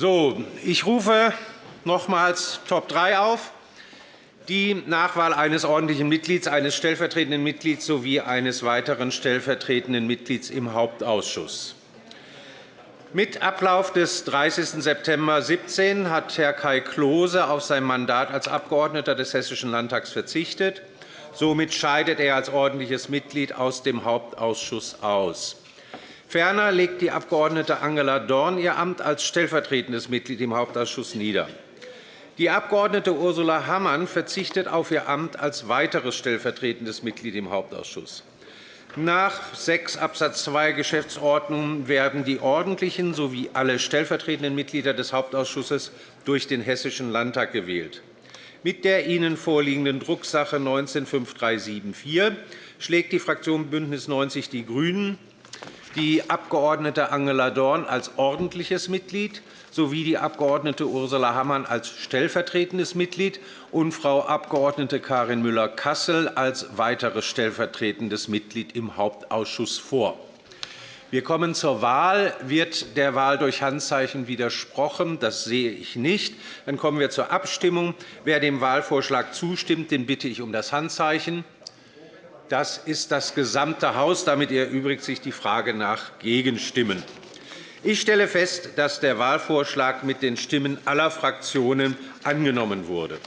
So, ich rufe nochmals Top 3 auf. Die Nachwahl eines ordentlichen Mitglieds, eines stellvertretenden Mitglieds sowie eines weiteren stellvertretenden Mitglieds im Hauptausschuss. Mit Ablauf des 30. September 2017 hat Herr Kai Klose auf sein Mandat als Abgeordneter des Hessischen Landtags verzichtet. Somit scheidet er als ordentliches Mitglied aus dem Hauptausschuss aus. Ferner legt die Abg. Angela Dorn ihr Amt als stellvertretendes Mitglied im Hauptausschuss nieder. Die Abg. Ursula Hammann verzichtet auf ihr Amt als weiteres stellvertretendes Mitglied im Hauptausschuss. Nach 6 Abs. 2 Geschäftsordnung werden die ordentlichen sowie alle stellvertretenden Mitglieder des Hauptausschusses durch den Hessischen Landtag gewählt. Mit der Ihnen vorliegenden Drucksache 19-5374 schlägt die Fraktion BÜNDNIS 90 die GRÜNEN die Abg. Angela Dorn als ordentliches Mitglied sowie die Abg. Ursula Hammann als stellvertretendes Mitglied und Frau Abg. Karin Müller-Kassel als weiteres stellvertretendes Mitglied im Hauptausschuss vor. Wir kommen zur Wahl. Wird der Wahl durch Handzeichen widersprochen? Das sehe ich nicht. Dann kommen wir zur Abstimmung. Wer dem Wahlvorschlag zustimmt, den bitte ich um das Handzeichen. Das ist das gesamte Haus. Damit erübrigt sich die Frage nach Gegenstimmen. Ich stelle fest, dass der Wahlvorschlag mit den Stimmen aller Fraktionen angenommen wurde.